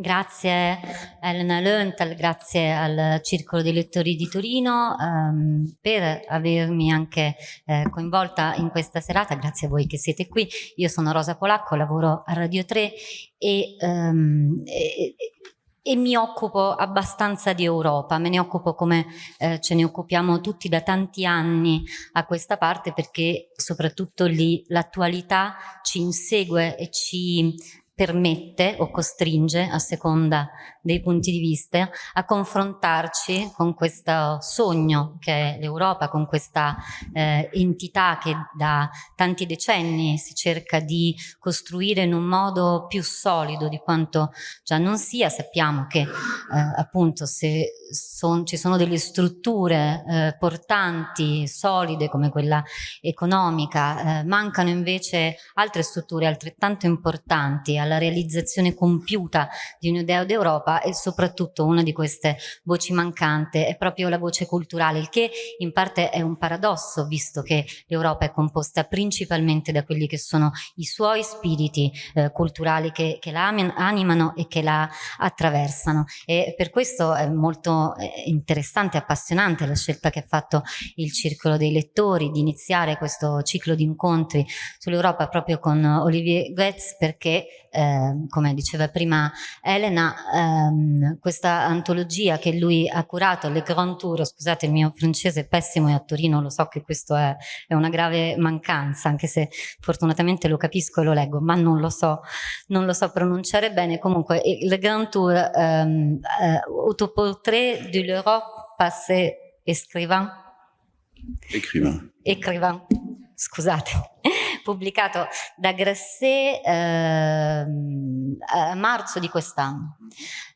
Grazie Elena Löntal, grazie al Circolo dei Lettori di Torino ehm, per avermi anche eh, coinvolta in questa serata, grazie a voi che siete qui. Io sono Rosa Polacco, lavoro a Radio 3 e, ehm, e, e mi occupo abbastanza di Europa, me ne occupo come eh, ce ne occupiamo tutti da tanti anni a questa parte perché soprattutto lì l'attualità ci insegue e ci permette o costringe, a seconda dei punti di vista, a confrontarci con questo sogno che è l'Europa, con questa eh, entità che da tanti decenni si cerca di costruire in un modo più solido di quanto già non sia. Sappiamo che eh, appunto se son, ci sono delle strutture eh, portanti, solide come quella economica, eh, mancano invece altre strutture altrettanto importanti alla realizzazione compiuta di un'idea d'Europa e soprattutto una di queste voci mancante è proprio la voce culturale, il che in parte è un paradosso visto che l'Europa è composta principalmente da quelli che sono i suoi spiriti eh, culturali che, che, la animano e che la attraversano. E per questo è molto eh, interessante e appassionante la scelta che ha fatto il Circolo dei Lettori di iniziare questo ciclo di incontri sull'Europa proprio con Olivier Goetz perché eh, come diceva prima Elena, ehm, questa antologia che lui ha curato, Le Grand Tour, scusate il mio francese è pessimo e a Torino lo so che questo è, è, una grave mancanza, anche se fortunatamente lo capisco e lo leggo, ma non lo so, non lo so pronunciare bene. Comunque, Le Grand Tour, ehm, eh, autoportrait de l'Europe passé écrivain. Écrivain. Écrivain, scusate pubblicato da Grasset eh, a marzo di quest'anno,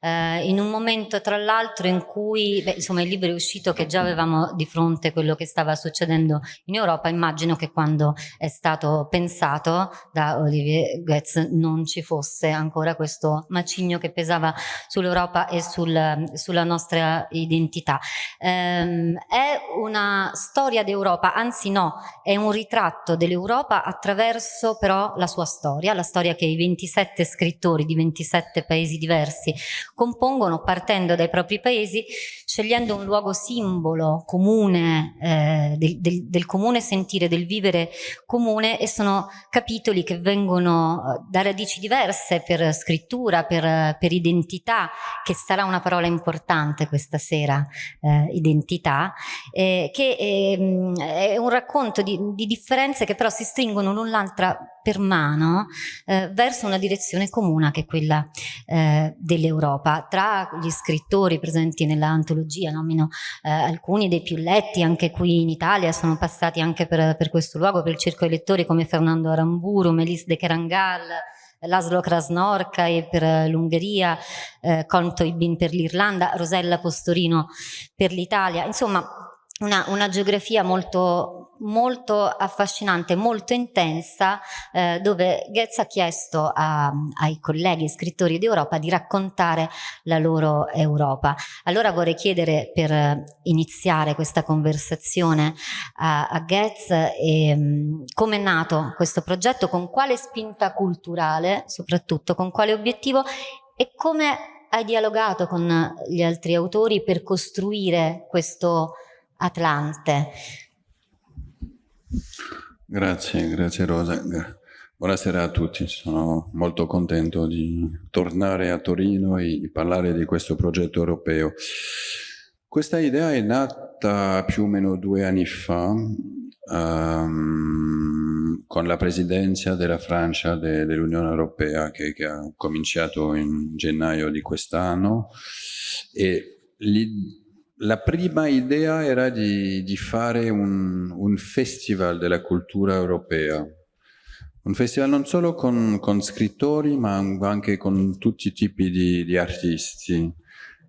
eh, in un momento tra l'altro in cui, beh, insomma il libro è uscito che già avevamo di fronte quello che stava succedendo in Europa, immagino che quando è stato pensato da Olivier Goetz non ci fosse ancora questo macigno che pesava sull'Europa e sul, sulla nostra identità. Eh, è una storia d'Europa, anzi no, è un ritratto dell'Europa attraverso però la sua storia, la storia che i 27 scrittori di 27 paesi diversi compongono partendo dai propri paesi, scegliendo un luogo simbolo comune, eh, del, del, del, comune sentire, del vivere comune e sono capitoli che vengono eh, da radici diverse per scrittura, per, per identità, che sarà una parola importante questa sera, eh, identità, eh, che è, è, un racconto di, di differenze che però si stringono l'un l'altra per mano eh, verso una direzione comune che è quella eh, dell'Europa. Tra gli scrittori presenti nell'antologia nomino eh, alcuni dei più letti anche qui in Italia, sono passati anche per, per questo luogo, per il circo dei lettori come Fernando Aramburu, Melis de Kerangal, Laszlo Krasnorka per l'Ungheria, eh, Conto Ibin per l'Irlanda, Rosella Postorino per l'Italia, insomma una, una geografia molto molto affascinante, molto intensa, eh, dove Goetz ha chiesto a, ai colleghi scrittori d'Europa di raccontare la loro Europa. Allora vorrei chiedere per iniziare questa conversazione a, a Goetz ehm, come è nato questo progetto, con quale spinta culturale, soprattutto con quale obiettivo e come hai dialogato con gli altri autori per costruire questo Atlante. Grazie, grazie Rosa. Buonasera a tutti, sono molto contento di tornare a Torino e parlare di questo progetto europeo. Questa idea è nata più o meno due anni fa um, con la presidenza della Francia de, dell'Unione Europea che, che, ha cominciato in gennaio di quest'anno e lì la prima idea era di, di fare un, un, festival della cultura europea, un festival non solo con, con scrittori ma anche con tutti i tipi di, di, artisti,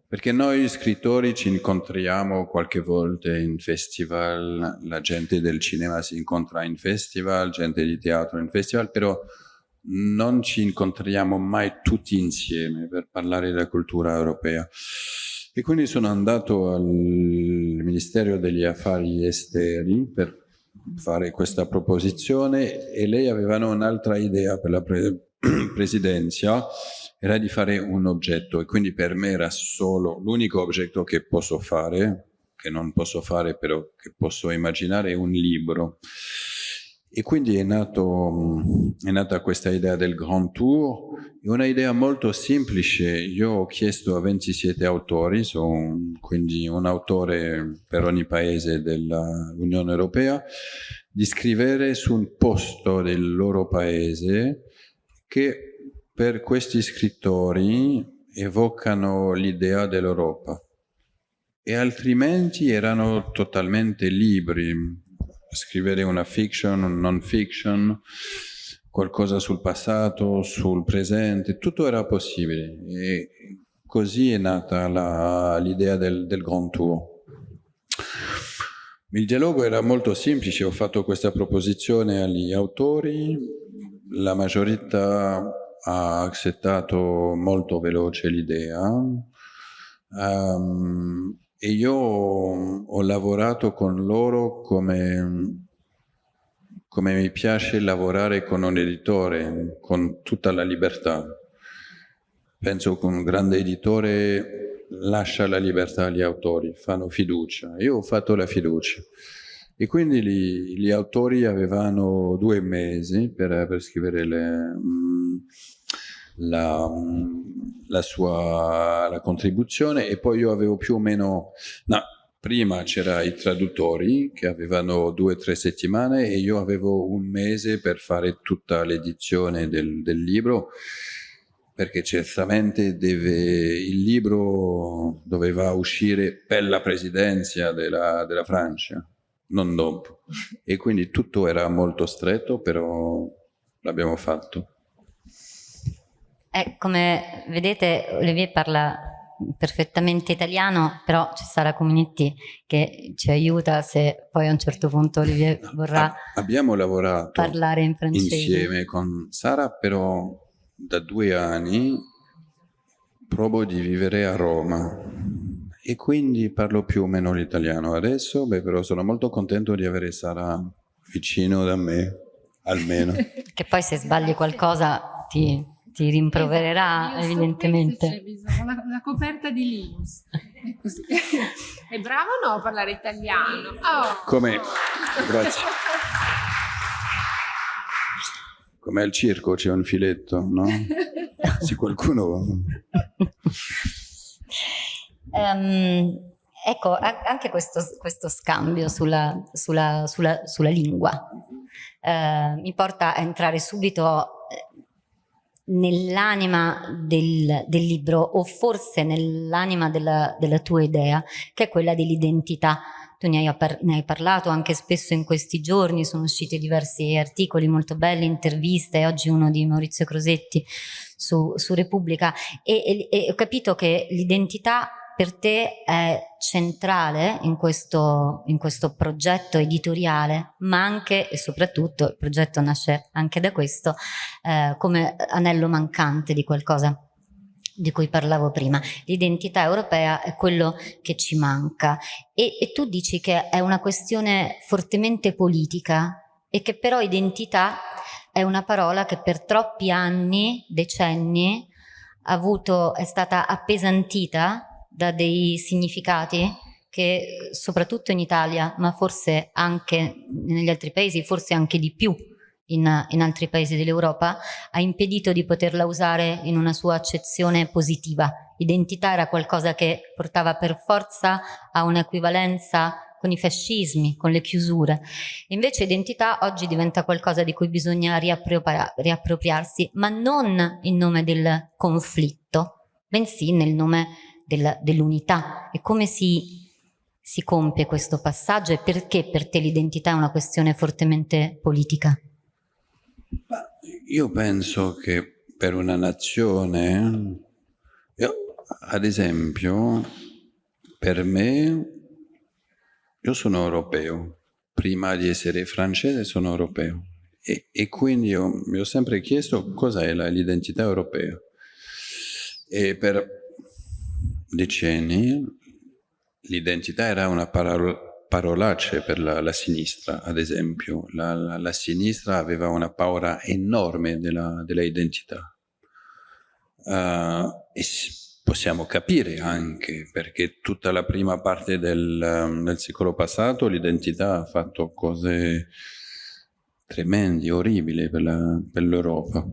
perché noi scrittori ci incontriamo qualche volta in festival, la gente del cinema si incontra in festival, gente di teatro in festival, però non ci incontriamo mai tutti insieme per parlare della cultura europea. E quindi sono andato al Ministero degli Affari Esteri per fare questa proposizione e lei aveva un'altra idea per la pre presidenza, era di fare un oggetto e quindi per me era solo l'unico oggetto che posso fare, che non posso fare però che posso immaginare, è un libro. E quindi è, nato, è nata questa idea del Grand Tour, è una idea molto semplice. Io ho chiesto a 27 autori, sono quindi un autore per ogni paese dell'Unione Europea, di scrivere su un posto del loro paese che per questi scrittori evocano l'idea dell'Europa e altrimenti erano totalmente liberi scrivere una fiction, un non fiction, qualcosa sul passato, sul presente, tutto era possibile e così è nata l'idea del, del Grand Tour. Il dialogo era molto semplice, ho fatto questa proposizione agli autori, la maggiorità ha accettato molto veloce l'idea. Um, e io ho lavorato con loro come, come mi piace lavorare con un editore, con tutta la libertà. Penso che un grande editore lascia la libertà agli autori, fanno fiducia. Io ho fatto la fiducia. E quindi gli, gli autori avevano due mesi per, per scrivere le, mm, la, la sua la contribuzione e poi io avevo più o meno... No, prima c'era i traduttori che avevano due o tre settimane e io avevo un mese per fare tutta l'edizione del, del, libro perché certamente deve, il libro doveva uscire per la presidenza della, della Francia, non dopo. E quindi tutto era molto stretto, però l'abbiamo fatto. Eh, come vedete Olivier parla perfettamente italiano, però c'è Sara Cominetti che ci aiuta se poi a un certo punto Olivier vorrà Abbiamo lavorato parlare in francese. insieme con Sara, però da due anni provo di vivere a Roma e quindi parlo più o meno l'italiano adesso, beh, però sono molto contento di avere Sara vicino da me, almeno. che poi se sbagli qualcosa ti ti rimprovererà esatto, evidentemente. C'è una, una, coperta di Linus. È bravo o no a parlare italiano? Oh. Come? Grazie. Come al circo c'è un filetto, no? Se qualcuno... um, ecco, anche questo, questo scambio sulla, sulla, sulla, sulla lingua uh, mi porta a entrare subito nell'anima del, del, libro o forse nell'anima della, della, tua idea, che è quella dell'identità. Tu ne hai, ne hai, parlato anche spesso in questi giorni, sono usciti diversi articoli molto belli, interviste, oggi uno di Maurizio Crosetti su, su Repubblica e, e, e ho capito che l'identità per te è centrale in questo, in questo, progetto editoriale, ma anche e soprattutto, il progetto nasce anche da questo, eh, come anello mancante di qualcosa di cui parlavo prima. L'identità europea è quello che ci manca e, e tu dici che è una questione fortemente politica e che però identità è una parola che per troppi anni, decenni, avuto, è stata appesantita da dei significati che soprattutto in Italia, ma forse anche negli altri paesi, forse anche di più in, in altri paesi dell'Europa, ha impedito di poterla usare in una sua accezione positiva. Identità era qualcosa che portava per forza a un'equivalenza con i fascismi, con le chiusure. Invece identità oggi diventa qualcosa di cui bisogna riappropriarsi, ma non in nome del conflitto, bensì nel nome dell'unità. E come si, si compie questo passaggio e perché per te l'identità è una questione fortemente politica? Io penso che per una nazione, io, ad esempio, per me, io sono europeo, prima di essere francese sono europeo. E, e quindi io mi ho sempre chiesto cosa è l'identità europea. E per decenni l'identità era una parola, parolaccia per la, la, sinistra, ad esempio. La, la, la, sinistra aveva una paura enorme della, della identità. uh, e possiamo capire anche perché tutta la prima parte del, del secolo passato l'identità ha fatto cose tremendi, orribili per l'Europa.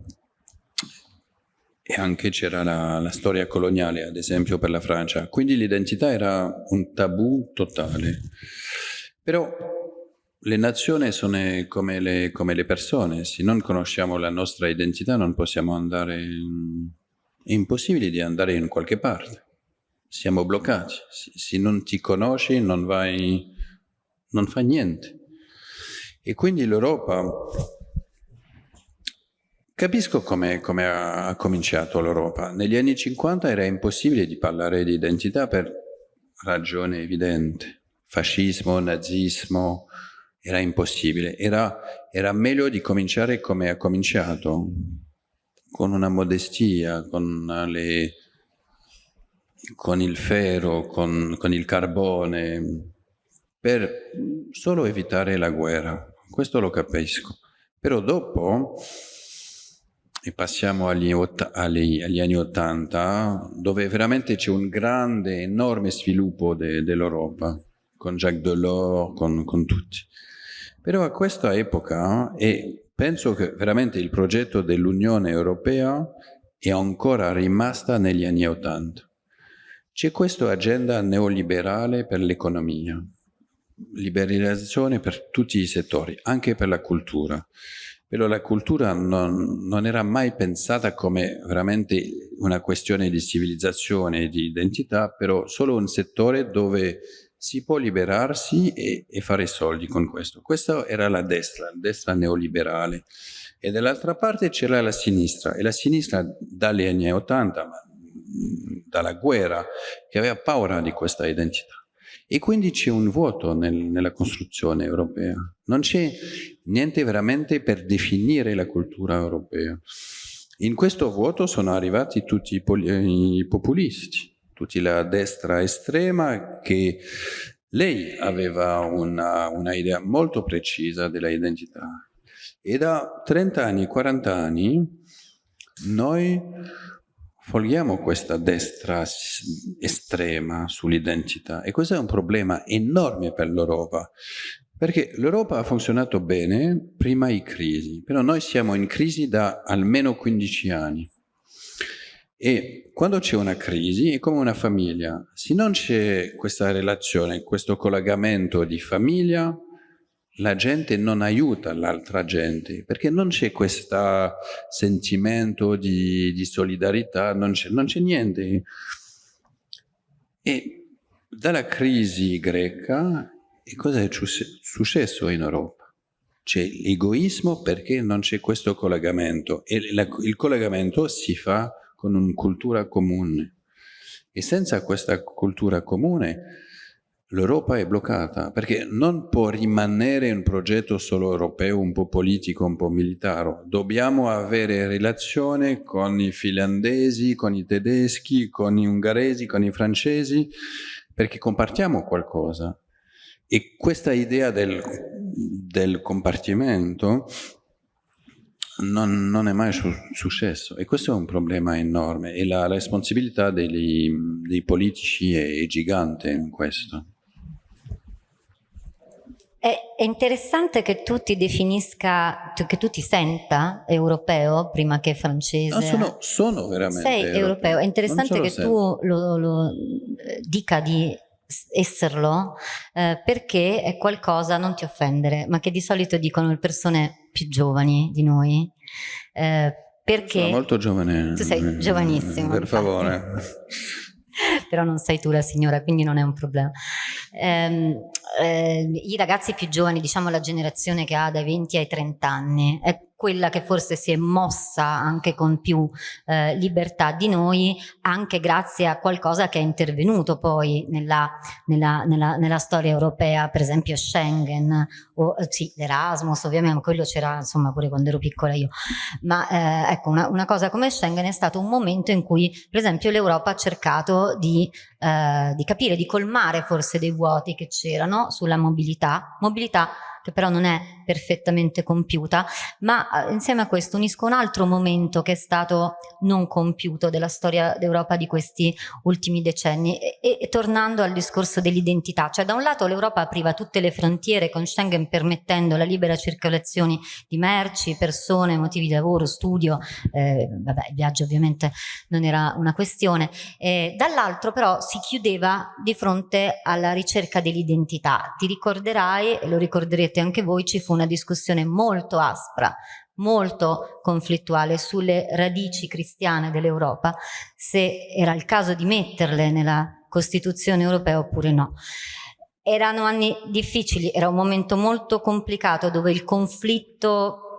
E anche c'era la, la, storia coloniale, ad esempio, per la Francia. Quindi l'identità era un tabù totale. Però le nazioni sono come le, come le, persone. Se non conosciamo la nostra identità non possiamo andare... In, è impossibile di andare in qualche parte. Siamo bloccati. Se, non ti conosci non vai... non fai niente. E quindi l'Europa, capisco come, come ha cominciato l'Europa. Negli anni 50 era impossibile di parlare di identità per ragione evidente. Fascismo, nazismo, era impossibile. Era, era meglio di cominciare come ha cominciato, con una modestia, con, le, con il ferro, con, con il carbone, per solo evitare la guerra questo lo capisco. Però dopo, e passiamo agli, agli, agli anni Ottanta, dove veramente c'è un grande, enorme sviluppo de, dell'Europa, con Jacques Delors, con, con tutti. Però a questa epoca, e penso che veramente il progetto dell'Unione Europea è ancora rimasta negli anni Ottanta. C'è questa agenda neoliberale per l'economia, liberalizzazione per tutti i settori, anche per la cultura. Però la cultura non, non era mai pensata come veramente una questione di civilizzazione e di identità, però solo un settore dove si può liberarsi e, e fare soldi con questo. Questa era la destra, la destra neoliberale. E dall'altra parte c'era la sinistra, e la sinistra dagli anni 80, dalla guerra, che aveva paura di questa identità. E quindi c'è un vuoto nel, nella costruzione europea. Non c'è niente veramente per definire la cultura europea. In questo vuoto sono arrivati tutti i, i populisti, tutta la destra estrema che lei aveva una, una idea molto precisa della identità. E da 30 anni, 40 anni, noi Folghiamo questa destra estrema sull'identità e questo è un problema enorme per l'Europa perché l'Europa ha funzionato bene prima di crisi, però noi siamo in crisi da almeno 15 anni. E quando c'è una crisi è come una famiglia, se non c'è questa relazione, questo collegamento di famiglia, la gente non aiuta l'altra gente, perché non c'è questo sentimento di, di solidarietà, non c'è niente. E dalla crisi greca, cosa è successo in Europa? C'è l'egoismo perché non c'è questo collegamento e la, il collegamento si fa con una cultura comune. E senza questa cultura comune l'Europa è bloccata perché non può rimanere un progetto solo europeo, un po' politico, un po' militare. Dobbiamo avere relazione con i finlandesi, con i tedeschi, con i ungheresi, con i francesi, perché compartiamo qualcosa. E questa idea del, del compartimento non, non, è mai su, successo e questo è un problema enorme e la responsabilità dei, dei politici è, è gigante in questo. È, interessante che tu ti definisca, che tu ti senta europeo prima che francese. No, sono, sono, veramente Sei europeo. europeo. È interessante che sempre. tu lo, lo, dica di esserlo eh, perché è qualcosa, non ti offendere, ma che di solito dicono le persone più giovani di noi. Eh, perché sono molto giovane. Tu sei giovanissimo. Per favore. però non sei tu la signora, quindi non è un problema. Eh, eh, I ragazzi più giovani, diciamo la generazione che ha dai 20 ai 30 anni, è quella che forse si è mossa anche con più eh, libertà di noi, anche grazie a qualcosa che è intervenuto poi nella, nella, nella, nella storia europea, per esempio Schengen, o eh, sì, l'Erasmus, ovviamente, quello c'era insomma pure quando ero piccola io, ma eh, ecco, una, una, cosa come Schengen è stato un momento in cui, per esempio, l'Europa ha cercato di, eh, di capire, di colmare forse dei vuoti che c'erano sulla mobilità, mobilità che però non è perfettamente compiuta, ma eh, insieme a questo unisco un altro momento che è stato non compiuto della storia d'Europa di questi ultimi decenni. E, e tornando al discorso dell'identità, cioè da un lato l'Europa apriva tutte le frontiere con Schengen permettendo la libera circolazione di merci, persone, motivi di lavoro, studio, eh, vabbè il viaggio ovviamente non era una questione, eh, dall'altro però si chiudeva di fronte alla ricerca dell'identità, ti ricorderai e lo ricorderete anche voi, ci fu una discussione molto aspra, molto conflittuale sulle radici cristiane dell'Europa, se era il caso di metterle nella Costituzione europea oppure no. Erano anni difficili, era un momento molto complicato dove il conflitto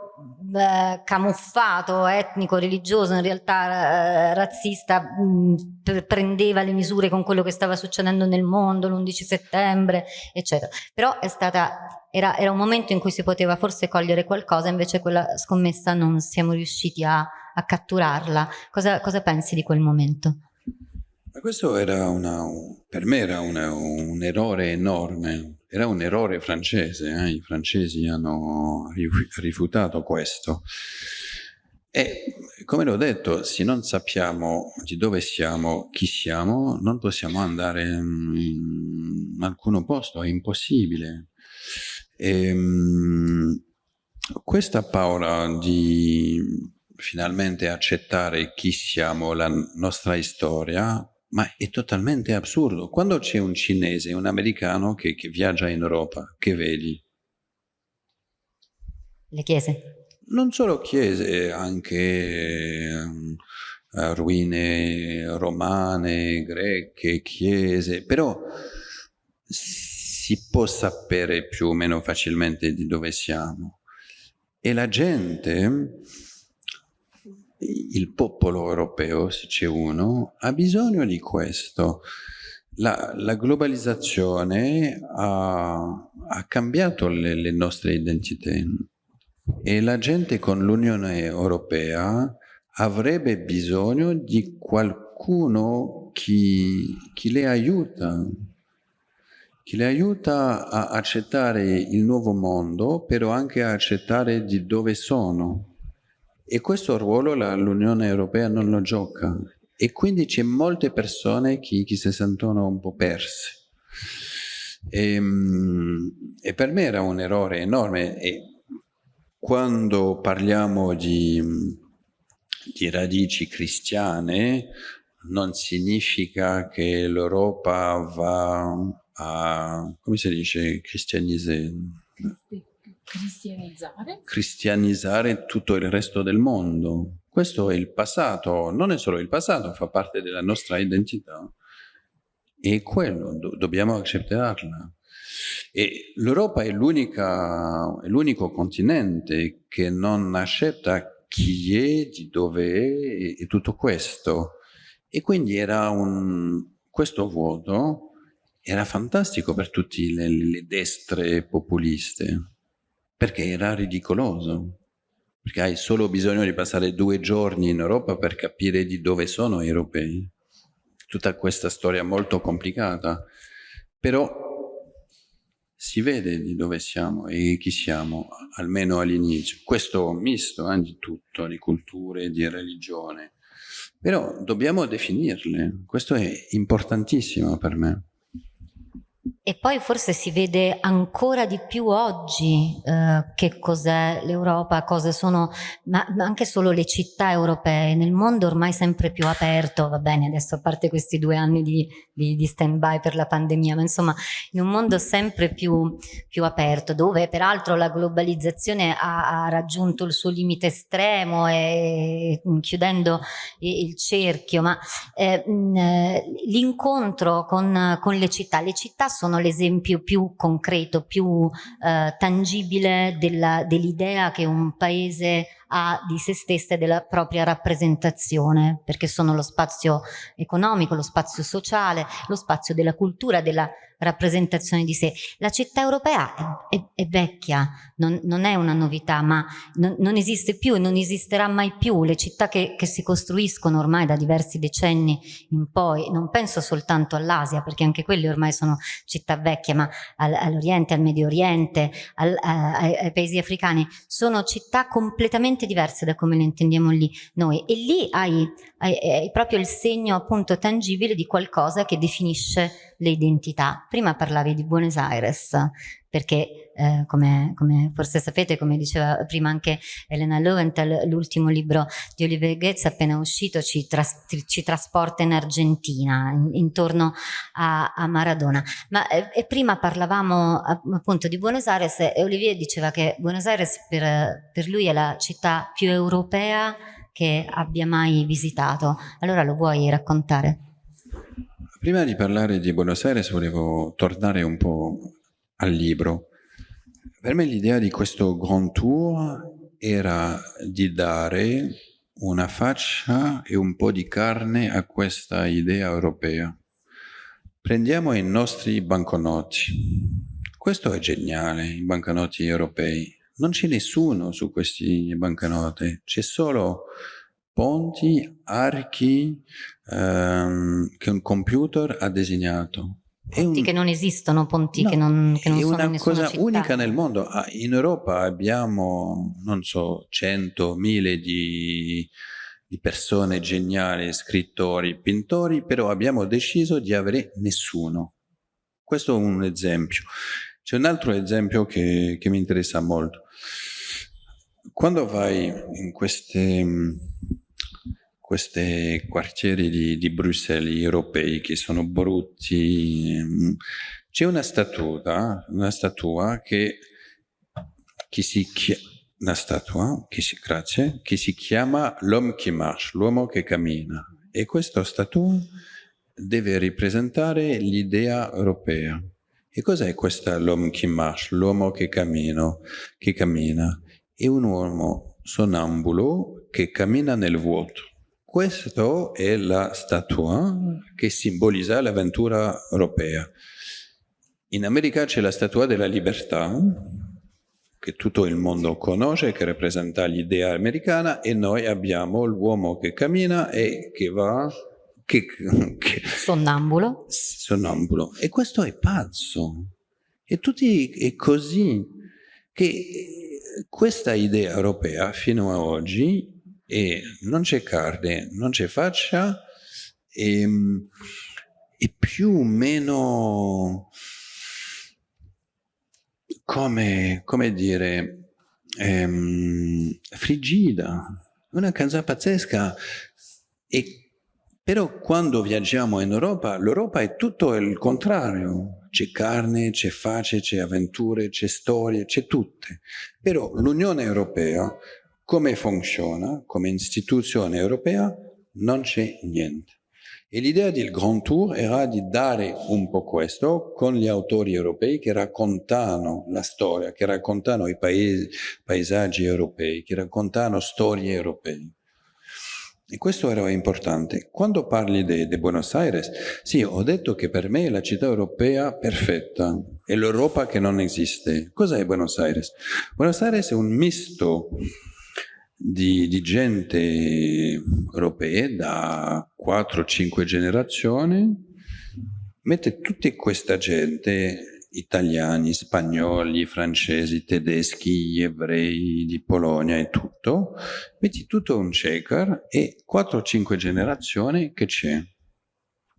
eh, camuffato, etnico, religioso, in realtà eh, razzista, mh, prendeva le misure con quello che stava succedendo nel mondo, l'11 settembre, eccetera. Però è stata, era, era, un momento in cui si poteva forse cogliere qualcosa, invece quella scommessa non siamo riusciti a, a catturarla. Cosa, cosa pensi di quel momento? Questo era una, per me era una, un errore enorme, era un errore francese, eh? i francesi hanno rifiutato questo. E come l'ho detto, se non sappiamo di dove siamo, chi siamo, non possiamo andare in alcun posto, è impossibile. E, ehm, questa paura di finalmente accettare chi siamo, la nostra storia, ma è totalmente assurdo. Quando c'è un cinese, un americano che, che, viaggia in Europa, che vedi? Le chiese. Non solo chiese, anche um, ruine romane, greche, chiese, però si può sapere più o meno facilmente di dove siamo. E la gente il popolo europeo, se c'è uno, ha bisogno di questo. La, la globalizzazione ha, ha cambiato le, le, nostre identità e la gente con l'Unione Europea avrebbe bisogno di qualcuno chi, chi le aiuta, che le aiuta a accettare il nuovo mondo, però anche a accettare di dove sono. E questo ruolo l'Unione Europea non lo gioca. E quindi c'è molte persone che, che, si sentono un po' perse. E, ehm, e, per me era un errore enorme. E quando parliamo di, di radici cristiane non significa che l'Europa va a, come si dice, cristianizzare Cristianizzare? Cristianizzare tutto il resto del mondo. Questo è il passato, non è solo il passato, fa parte della nostra identità. E quello, do dobbiamo accettarla. E l'Europa è l'unico continente che non accetta chi è, di dove è e tutto questo. E quindi era un, questo vuoto era fantastico per tutte le, le destre populiste perché era ridicoloso, perché hai solo bisogno di passare due giorni in Europa per capire di dove sono gli europei. Tutta questa storia molto complicata, però si vede di dove siamo e chi siamo, almeno all'inizio. Questo misto eh, di tutto, di culture, di religione. Però dobbiamo definirle, questo è importantissimo per me. E poi forse si vede ancora di più oggi eh, che cos'è l'Europa, cosa sono, ma, ma, anche solo le città europee, nel mondo ormai sempre più aperto, va bene adesso a parte questi due anni di, di, di stand by per la pandemia, ma insomma in un mondo sempre più, più aperto, dove peraltro la globalizzazione ha, ha raggiunto il suo limite estremo e chiudendo il cerchio, ma eh, l'incontro con, con le città, le città sono sono l'esempio più concreto, più eh, tangibile dell'idea dell che un paese ha di se stessa e della propria rappresentazione, perché sono lo spazio economico, lo spazio sociale, lo spazio della cultura, della rappresentazione di sé. La città europea è, è, è vecchia, non, non, è una novità, ma non, non, esiste più e non esisterà mai più. Le città che, che, si costruiscono ormai da diversi decenni in poi, non penso soltanto all'Asia, perché anche quelle ormai sono città vecchie, ma al, all'Oriente, al Medio Oriente, al, a, ai, ai paesi africani, sono città completamente diverse da come le intendiamo lì noi. E lì hai, hai, hai proprio il segno appunto tangibile di qualcosa che definisce le identità. Prima parlavi di Buenos Aires, perché eh, come, come, forse sapete, come diceva prima anche Elena Lowenthal, l'ultimo libro di Oliver Goetz appena uscito ci, tras ci trasporta in Argentina, in, intorno a, a, Maradona. Ma eh, prima parlavamo appunto di Buenos Aires e Olivier diceva che Buenos Aires per, per lui è la città più europea che abbia mai visitato. Allora lo vuoi raccontare? Prima di parlare di Buenos Aires volevo tornare un po' al libro. Per me l'idea di questo Grand Tour era di dare una faccia e un po' di carne a questa idea europea. Prendiamo i nostri banconoti. Questo è geniale, i banconoti europei. Non c'è nessuno su questi banconoti, c'è solo ponti, archi ehm, che un computer ha disegnato. Ponti un... che non esistono, ponti no, che non, che non sono È una cosa città. unica nel mondo. Ah, in Europa abbiamo, non so, cento, mille di, di persone geniali, scrittori, pittori, però abbiamo deciso di avere nessuno. Questo è un esempio. C'è un altro esempio che, che mi interessa molto. Quando vai in queste questi quartieri di, di, Bruxelles europei che sono brutti. C'è una statua, una statua che, che si chiama una statua che si, grazie, che si chiama L'homme qui marche, l'uomo che cammina. E questa statua deve rappresentare l'idea europea. E cos'è questa l'homme qui marche, l'uomo che, che cammina? È un uomo sonambulo che cammina nel vuoto. Questa è la statua che simbolizza l'avventura europea. In America c'è la statua della libertà, che tutto il mondo conosce, che rappresenta l'idea americana, e noi abbiamo l'uomo che cammina e che va... Che, che, sonnambulo. Sonnambulo. E questo è pazzo. E tutti è così. Che questa idea europea fino ad oggi e non c'è carne, non c'è faccia e, ehm, e, più o meno come, come dire ehm, frigida, una cosa pazzesca e però quando viaggiamo in Europa, l'Europa è tutto il contrario. C'è carne, c'è faccia, c'è avventure, c'è storie, c'è tutte. Però l'Unione Europea come funziona come istituzione europea? Non c'è niente. E l'idea del Grand Tour era di dare un po' questo con gli autori europei che raccontano la storia, che raccontano i paesi, paesaggi europei, che raccontano storie europee. E questo era importante. Quando parli di Buenos Aires, sì, ho detto che per me è la città europea perfetta, è l'Europa che non esiste. Cos'è Buenos Aires? Buenos Aires è un misto di, di gente europea da 4-5 generazioni, mette tutta questa gente, italiani, spagnoli, francesi, tedeschi, ebrei di Polonia e tutto, metti tutto un checker e 4-5 generazioni che c'è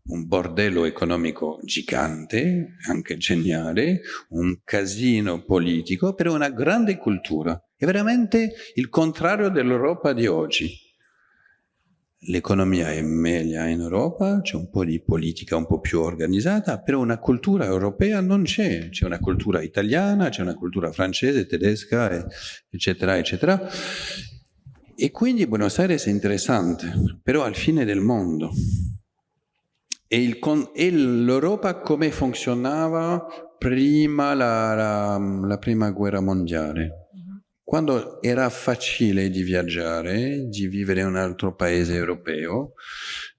un bordello economico gigante, anche geniale, un casino politico, però una grande cultura. È veramente il contrario dell'Europa di oggi. L'economia è meglio in Europa, c'è un po' di politica un po' più organizzata, però una cultura europea non c'è. C'è una cultura italiana, c'è una cultura francese, tedesca, eccetera, eccetera. E quindi Buenos Aires è interessante, però al fine del mondo. E, l'Europa come funzionava prima la, la, la prima guerra mondiale quando era facile di viaggiare, di vivere in un altro paese europeo,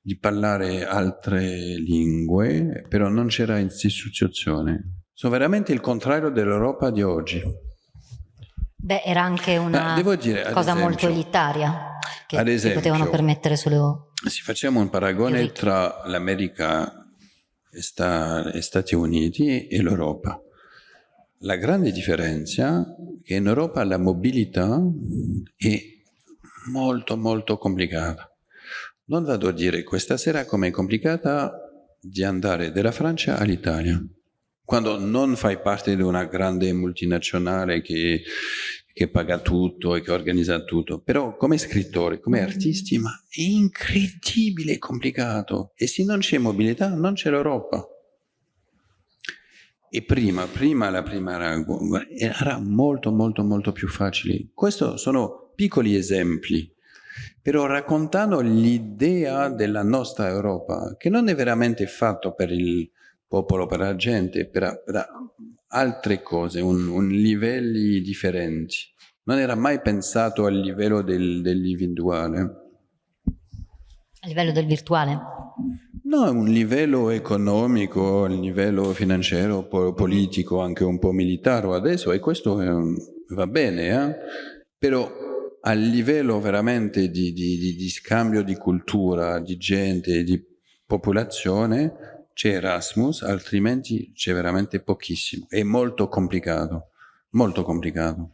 di parlare altre lingue, però non c'era istituzione. Sono veramente il contrario dell'Europa di oggi. Beh, era anche una dire, cosa esempio, molto elitaria che ad esempio, potevano permettere solo... Se facciamo un paragone tra l'America e Stati Uniti e l'Europa, la grande differenza è che in Europa la mobilità è molto molto complicata. Non vado a dire questa sera com'è complicata di andare dalla Francia all'Italia. Quando non fai parte di una grande multinazionale che, che paga tutto e che organizza tutto, però come scrittore, come artisti, ma è incredibile complicato. E se non c'è mobilità, non c'è l'Europa. E prima, prima la prima era molto, molto, molto più facile. Questi sono piccoli esempi però raccontando l'idea della nostra Europa, che non è veramente fatto per il popolo, per la gente, per, per altre cose, un, un, livelli differenti. Non era mai pensato al livello del, dell'individuale. A livello del virtuale? No, un livello economico, un livello finanziario, politico, anche un po' militare adesso, e questo va bene, eh? però a livello veramente di, di, di scambio di cultura, di gente, di popolazione, c'è Erasmus, altrimenti c'è veramente pochissimo. È molto complicato, molto complicato.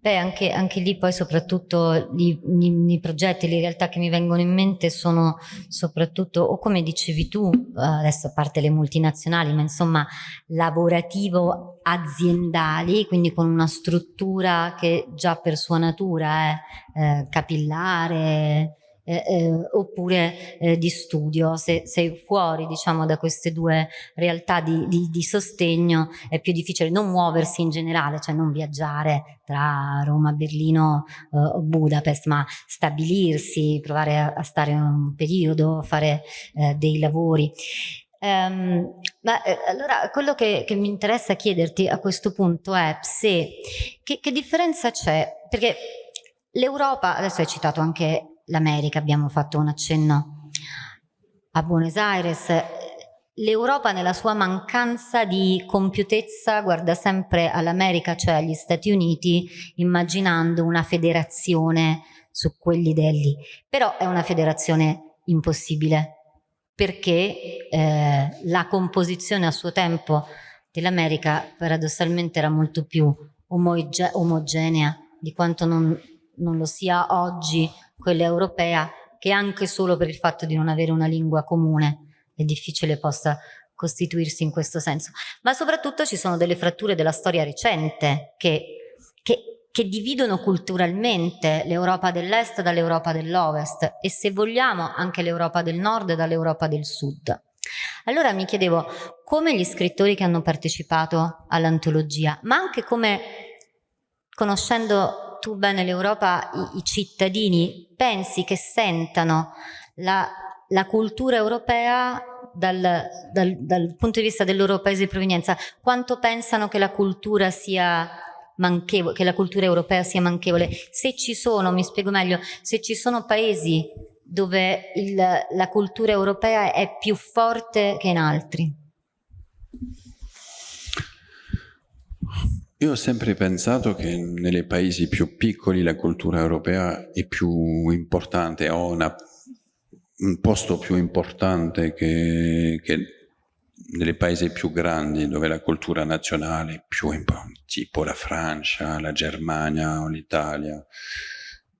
Beh, anche, anche, lì poi soprattutto i, progetti, le realtà che mi vengono in mente sono soprattutto, o come dicevi tu, adesso a parte le multinazionali, ma insomma lavorativo aziendali, quindi con una struttura che già per sua natura è eh, capillare, eh, eh, oppure eh, di studio. Se sei fuori diciamo, da queste due realtà di, di, di, sostegno è più difficile non muoversi in generale, cioè non viaggiare tra Roma, Berlino o Budapest, ma stabilirsi, provare a, a, stare un periodo, fare eh, dei lavori. Um, ma eh, allora quello che, che, mi interessa chiederti a questo punto è se che, che differenza c'è perché l'Europa adesso hai citato anche l'America, abbiamo fatto un accenno a Buenos Aires, l'Europa nella sua mancanza di compiutezza guarda sempre all'America, cioè agli Stati Uniti, immaginando una federazione su quegli lì. Però è una federazione impossibile, perché eh, la composizione a suo tempo dell'America paradossalmente era molto più omoge omogenea di quanto non, non lo sia oggi quella europea, che anche solo per il fatto di non avere una lingua comune è difficile possa costituirsi in questo senso. Ma soprattutto ci sono delle fratture della storia recente che, che, che dividono culturalmente l'Europa dell'Est dall'Europa dell'Ovest e se vogliamo anche l'Europa del Nord dall'Europa del Sud. Allora mi chiedevo come gli scrittori che hanno partecipato all'antologia, ma anche come conoscendo tu bene l'Europa, i, i, cittadini, pensi che sentano la, la cultura europea dal, dal, dal, punto di vista del loro paese di provenienza, quanto pensano che la cultura sia manchevole, che la cultura europea sia manchevole? Se ci sono, mi spiego meglio, se ci sono paesi dove il, la cultura europea è più forte che in altri. Io ho sempre pensato che nei paesi più piccoli la cultura europea è più importante, una, un posto più importante che, che nei paesi più grandi dove la cultura nazionale è più importante, tipo la Francia, la Germania o l'Italia.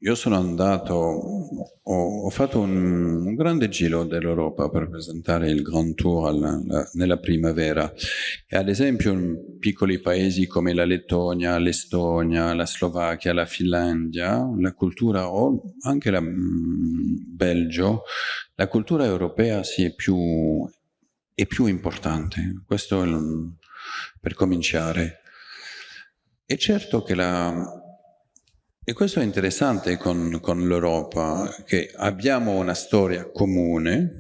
Io sono andato, ho, ho fatto un, un, grande giro dell'Europa per presentare il Grand Tour alla, la, nella primavera e ad esempio in piccoli paesi come la Lettonia, l'Estonia, la Slovacchia, la Finlandia, la cultura, o anche il mm, Belgio, la cultura europea sì, è, più, è più importante, questo è, per cominciare. È certo che la e questo è interessante con, con l'Europa, che abbiamo una storia comune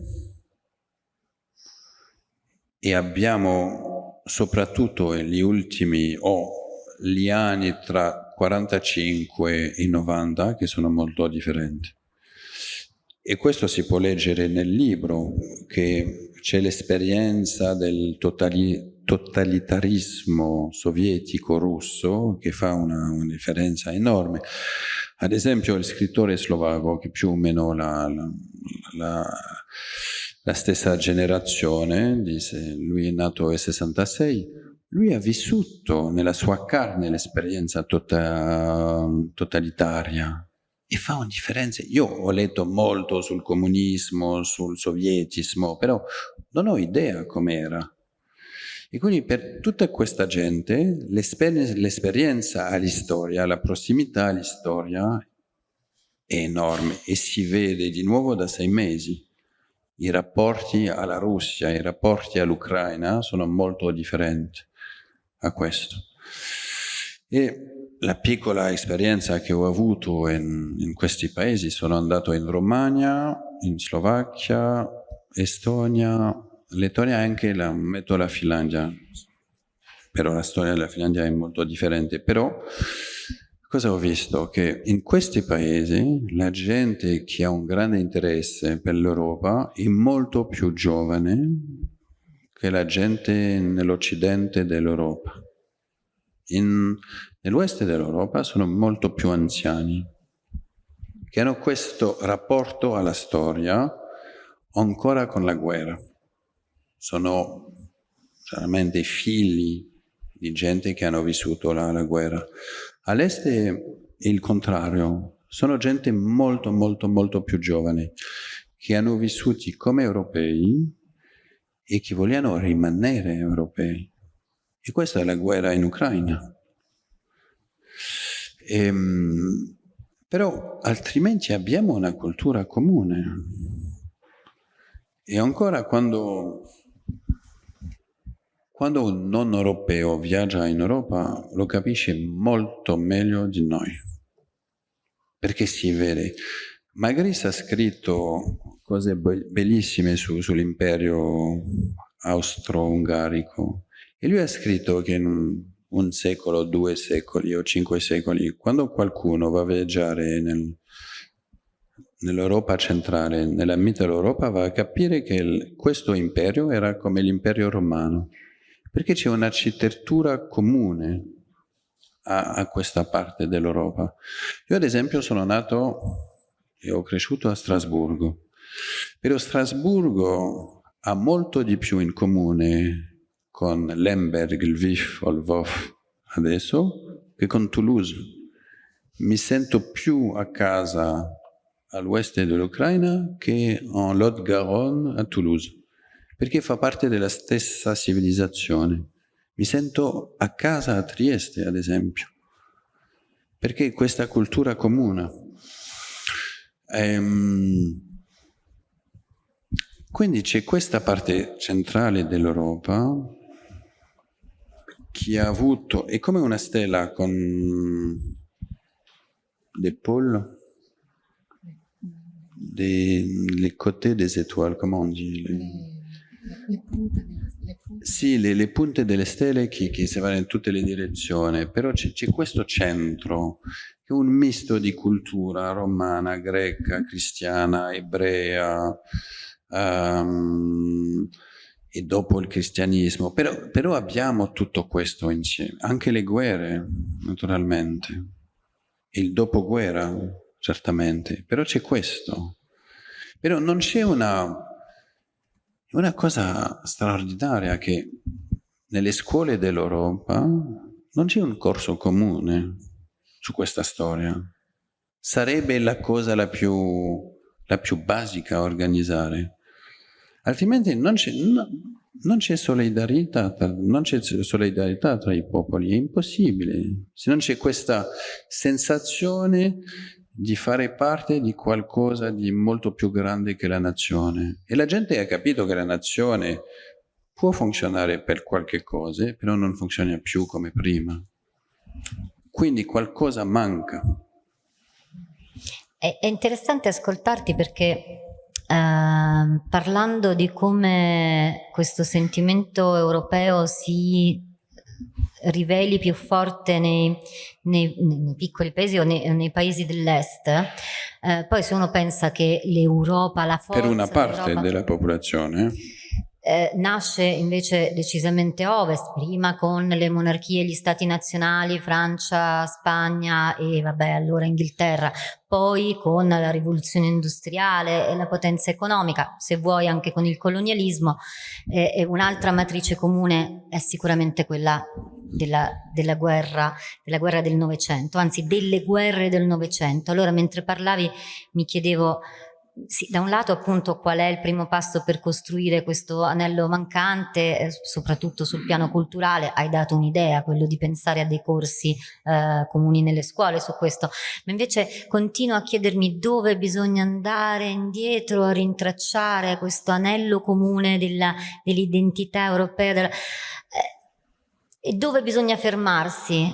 e abbiamo soprattutto gli ultimi o oh, gli anni tra 45 e 90 che sono molto differenti. E questo si può leggere nel libro, che c'è l'esperienza del totali totalitarismo sovietico russo che fa una, una, differenza enorme. Ad esempio il scrittore slovacco, che più o meno la, la, la, la stessa generazione, dice, lui è nato nel 66, lui ha vissuto nella sua carne l'esperienza tota totalitaria e fa una differenza. Io ho letto molto sul comunismo, sul sovietismo, però non ho idea com'era. E quindi per tutta questa gente l'esperienza all'istoria, la prossimità all'istoria è enorme e si vede di nuovo da sei mesi. I rapporti alla Russia, i rapporti all'Ucraina sono molto differenti a questo. E la piccola esperienza che ho avuto in, in, questi paesi, sono andato in Romagna, in Slovacchia, Estonia, Lettonia e anche la, metto la Finlandia, però la storia della Finlandia è molto differente, però cosa ho visto? Che in questi paesi la gente che ha un grande interesse per l'Europa è molto più giovane che la gente nell'occidente dell'Europa. Nell'oeste dell'Europa sono molto più anziani, che hanno questo rapporto alla storia ancora con la guerra. Sono chiaramente figli di gente che hanno vissuto la, la guerra. All'est è il contrario, sono gente molto molto molto più giovane, che hanno vissuti come europei e che vogliono rimanere europei. E questa è la guerra in Ucraina. Ehm, però altrimenti abbiamo una cultura comune. E ancora quando, quando un non europeo viaggia in Europa lo capisce molto meglio di noi. Perché si vede. Magari ha scritto cose bellissime su, sull'imperio austro-ungarico, e lui ha scritto che in un, un, secolo, due secoli o cinque secoli, quando qualcuno va a viaggiare nel, nell'Europa centrale, nella Mitteleuropa, va a capire che il, questo imperio era come l'impero romano, perché c'è un'architettura comune a, a questa parte dell'Europa. Io ad esempio sono nato e ho cresciuto a Strasburgo, però Strasburgo ha molto di più in comune con Lemberg, Lviv o Lvov adesso che con Toulouse. Mi sento più a casa all'oeste dell'Ucraina che en Lot-Garonne a Toulouse, perché fa parte della stessa civilizzazione. Mi sento a casa a Trieste, ad esempio, perché questa cultura comune. Ehm, quindi c'è questa parte centrale dell'Europa chi ha avuto, è come una stella con des pôles, des, les côtés des étoiles, comment on dit les... Le, punte, le punte. Sì, le, le, punte delle stelle che, che, si vanno in tutte le direzioni, però c'è questo centro che è un misto di cultura romana, greca, cristiana, ebrea, um, e dopo il cristianesimo, però, però, abbiamo tutto questo insieme, anche le guerre naturalmente, il dopoguerra certamente, però c'è questo. Però non c'è una, una cosa straordinaria che nelle scuole dell'Europa non c'è un corso comune su questa storia. Sarebbe la cosa la più, la più basica a organizzare altrimenti non c'è, no, non c'è solidarietà, solidarietà, tra i popoli, è impossibile. Se non c'è questa sensazione di fare parte di qualcosa di molto più grande che la nazione. E la gente ha capito che la nazione può funzionare per qualche cosa, però non funziona più come prima. Quindi qualcosa manca. È, interessante ascoltarti perché Uh, parlando di come questo sentimento europeo si riveli più forte nei, nei, nei piccoli paesi o nei, nei paesi dell'est, eh, poi se uno pensa che l'Europa, la forza... Per una parte della popolazione eh, nasce invece decisamente ovest, prima con le monarchie gli stati nazionali, Francia, Spagna e vabbè allora Inghilterra, poi con la rivoluzione industriale e la potenza economica, se vuoi anche con il colonialismo, eh, un'altra matrice comune è sicuramente quella della, della, guerra, della guerra del Novecento, anzi delle guerre del Novecento. Allora mentre parlavi mi chiedevo sì, da un lato appunto qual è il primo passo per costruire questo anello mancante, eh, soprattutto sul piano culturale, hai dato un'idea, quello di pensare a dei corsi eh, comuni nelle scuole su questo, ma invece continuo a chiedermi dove bisogna andare indietro a rintracciare questo anello comune dell'identità dell europea della, eh, e dove bisogna fermarsi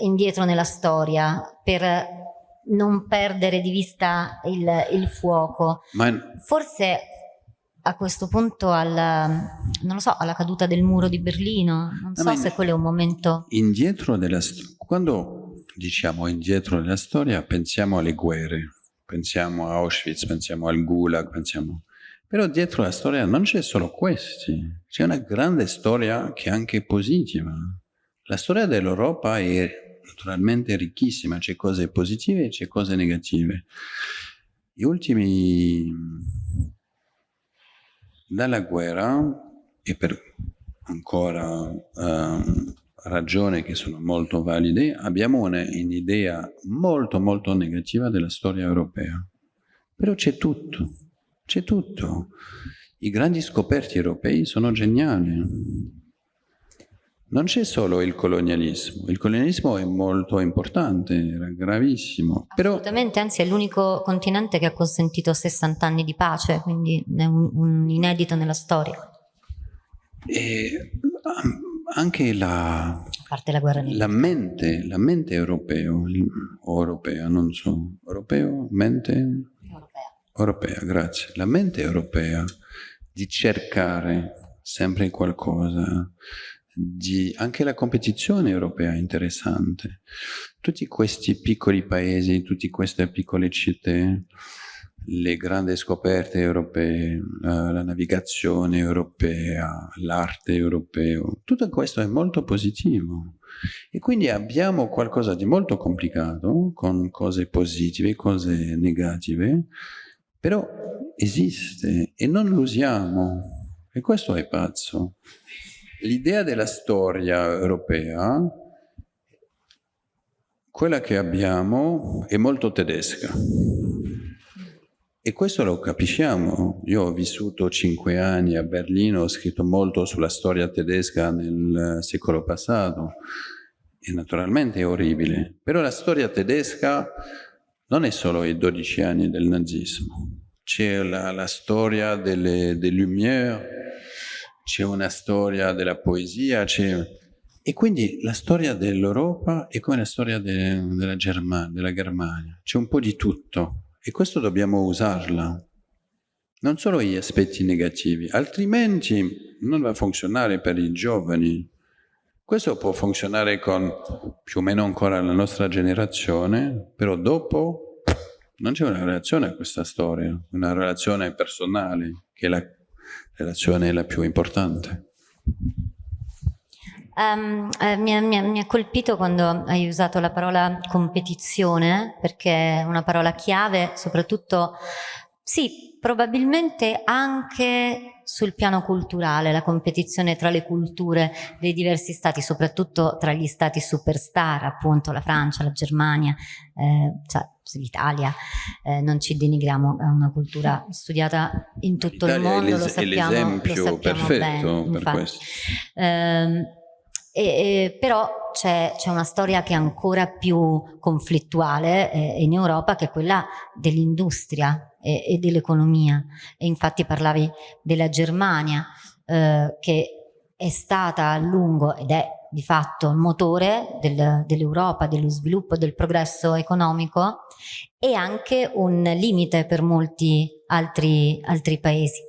indietro nella storia per non perdere di vista il, il fuoco. Ma... Forse a questo punto al, non lo so, alla caduta del muro di Berlino, non so se quello è un momento... Indietro della quando diciamo indietro nella storia pensiamo alle guerre, pensiamo a Auschwitz, pensiamo al Gulag, pensiamo... Però dietro la storia non c'è solo questi, c'è una grande storia che è anche positiva. La storia dell'Europa è naturalmente ricchissima, c'è cose positive e c'è cose negative. Gli ultimi, dalla guerra, e per ancora um, ragioni che sono molto valide, abbiamo un'idea molto molto negativa della storia europea. Però c'è tutto, c'è tutto. I grandi scoperti europei sono geniali. Non c'è solo il colonialismo, il colonialismo è molto importante, era gravissimo. Assolutamente, però... anzi è l'unico continente che ha consentito 60 anni di pace, quindi è un, un inedito nella storia. E anche la, la, la, mente, la mente europeo, o europea, non so, europeo, mente? Europea. Europea, grazie. La mente europea di cercare sempre qualcosa, di, anche la competizione europea è interessante. Tutti questi piccoli paesi, tutte queste piccole città, le grandi scoperte europee, la, la navigazione europea, l'arte europea, tutto questo è molto positivo. E quindi abbiamo qualcosa di molto complicato, con cose positive, cose negative, però esiste e non lo usiamo. E questo è pazzo. L'idea della storia europea, quella che abbiamo, è molto tedesca. E questo lo capisciamo. Io ho vissuto cinque anni a Berlino, ho scritto molto sulla storia tedesca nel secolo passato e naturalmente è orribile. Però la storia tedesca non è solo i 12 anni del nazismo. C'è la, la, storia delle, delle Lumière, c'è una storia della poesia, e quindi la storia dell'Europa è come la storia de, della, Germania, della Germania, c'è un po' di tutto e questo dobbiamo usarla, non solo gli aspetti negativi, altrimenti non va a funzionare per i giovani. Questo può funzionare con più o meno ancora la nostra generazione, però dopo non c'è una relazione a questa storia, una relazione personale che è la relazione la più importante? Um, eh, mi, mi, mi, ha colpito quando hai usato la parola competizione, perché è una parola chiave, soprattutto, sì, probabilmente anche sul piano culturale, la competizione tra le culture dei diversi stati, soprattutto tra gli stati superstar, appunto la Francia, la Germania, eh, cioè, l'Italia, eh, non ci denigriamo, è una cultura studiata in tutto il mondo, lo sappiamo, lo sappiamo perfetto bene, per questo. Eh, e, e, però c'è, una storia che è ancora più conflittuale eh, in Europa che è quella dell'industria e, e dell'economia. E infatti parlavi della Germania eh, che è stata a lungo ed è di fatto il motore del, dell'Europa, dello sviluppo, del progresso economico e anche un limite per molti altri, altri paesi.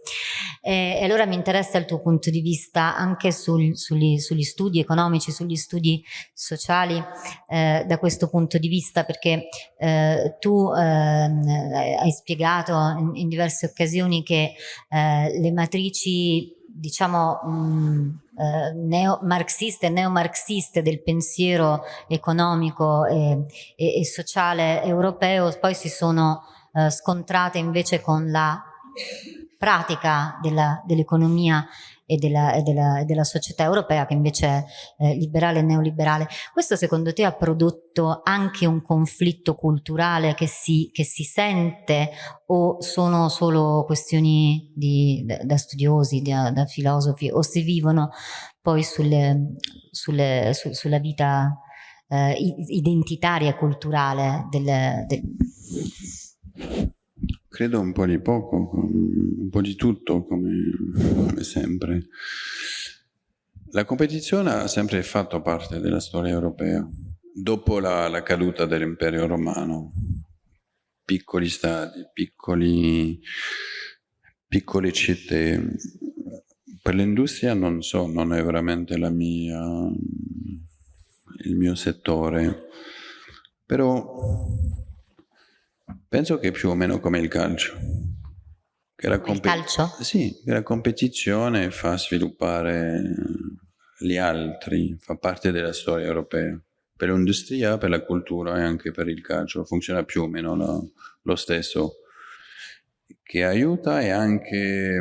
E allora mi interessa il tuo punto di vista anche sul, sugli, sugli, studi economici, sugli studi sociali eh, da questo punto di vista perché eh, tu eh, hai spiegato in, in, diverse occasioni che eh, le matrici diciamo mh, eh, neo-marxiste e neomarxiste del pensiero economico e, e, e, sociale europeo poi si sono eh, scontrate invece con la pratica dell'economia e della, e, della, e della, società europea che invece è eh, liberale e neoliberale. Questo secondo te ha prodotto anche un conflitto culturale che si, che si sente o sono solo questioni di, da, da, studiosi, da, da, filosofi o si vivono poi sulle, sulle, su, sulla vita eh, identitaria e culturale del, del Credo un po' di poco, un po' di tutto, come, come sempre. La competizione ha sempre fatto parte della storia europea. Dopo la, la caduta dell'impero romano, piccoli stati, piccoli, piccole città. Per l'industria non so, non è veramente mia, il mio settore, però Penso che più o meno come il calcio. Che la il calcio? Sì, che la competizione fa sviluppare gli altri, fa parte della storia europea. Per l'industria, per la cultura e anche per il calcio funziona più o meno lo, lo stesso. Che aiuta e anche,